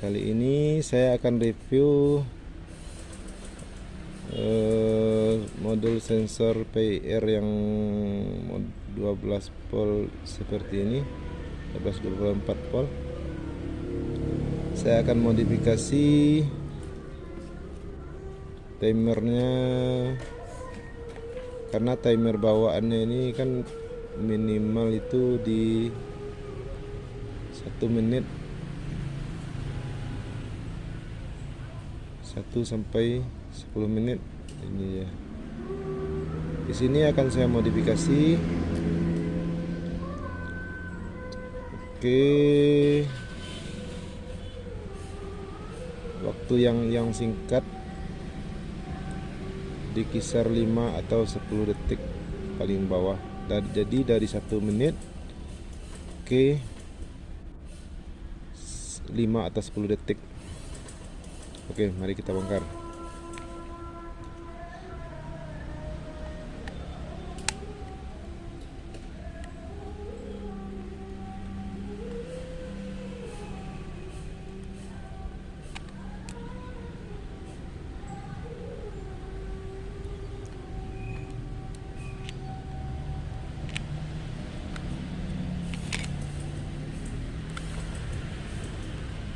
Kali ini saya akan review uh, modul sensor PIR yang 12 volt seperti ini 1224 volt. Saya akan modifikasi timernya karena timer bawaannya ini kan minimal itu di satu menit 1 sampai 10 menit. Ini ya. Di sini akan saya modifikasi. Oke. Waktu yang yang singkat. Di kisar 5 atau 10 detik paling bawah. Dan jadi dari satu menit. Ke 5 atau 10 detik Oke, mari kita bongkar.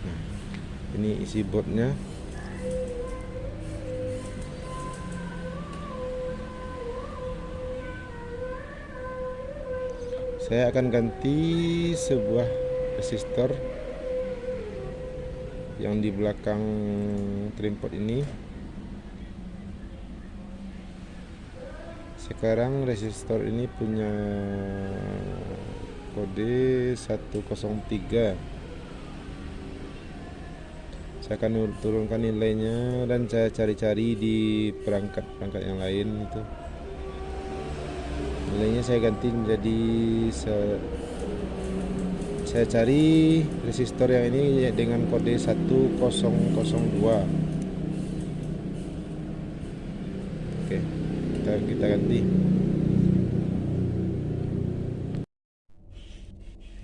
Nah, ini isi boardnya saya akan ganti sebuah resistor yang di belakang trimpod ini. Sekarang resistor ini punya kode 103 saya akan turunkan nilainya dan saya cari-cari di perangkat-perangkat yang lain itu. Nilainya saya ganti menjadi se saya cari resistor yang ini dengan kode 1002 oke kita kita ganti.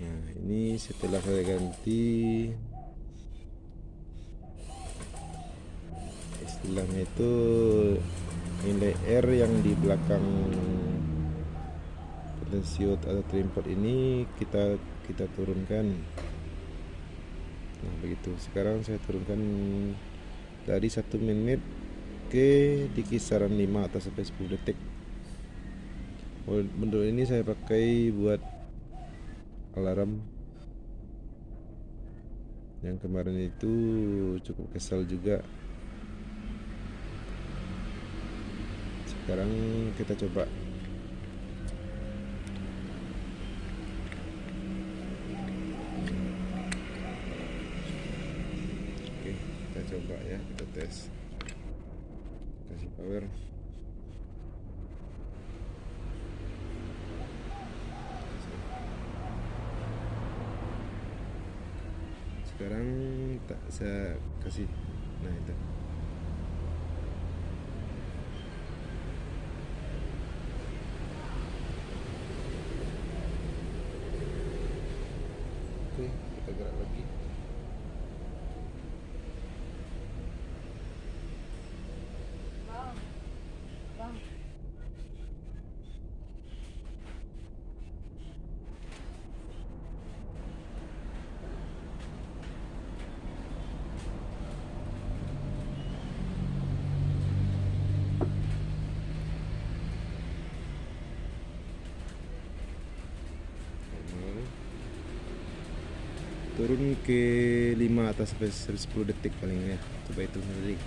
Nah ini setelah saya ganti istilahnya itu nilai R yang di belakang potensiot atau trimpod ini kita kita turunkan. Nah begitu. Sekarang saya turunkan dari satu menit ke di kisaran 5 atau sampai 10 detik. Modul ini saya pakai buat alarm. Yang kemarin itu cukup kesal juga sekarang kita coba. Coba ya kita tes. Kasih power. Sekarang tak saya kasih. Nah itu oke kita gerak lagi turun ke 5 atau sampai 10 detik paling ya coba itu sendiri